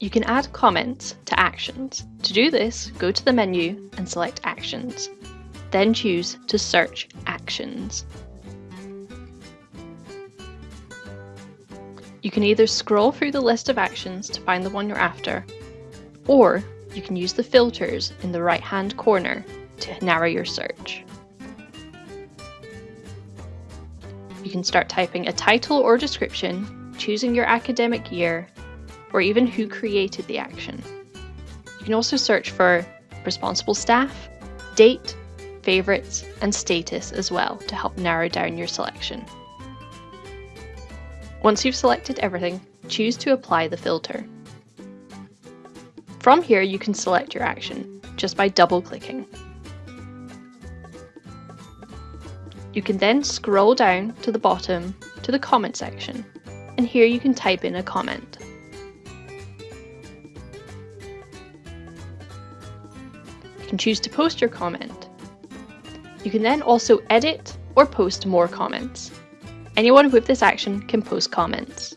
You can add comments to actions. To do this, go to the menu and select Actions. Then choose to search Actions. You can either scroll through the list of actions to find the one you're after, or you can use the filters in the right hand corner to narrow your search. You can start typing a title or description, choosing your academic year, or even who created the action. You can also search for responsible staff, date, favourites, and status as well to help narrow down your selection. Once you've selected everything, choose to apply the filter. From here you can select your action just by double clicking. You can then scroll down to the bottom to the comment section and here you can type in a comment. Choose to post your comment. You can then also edit or post more comments. Anyone with this action can post comments.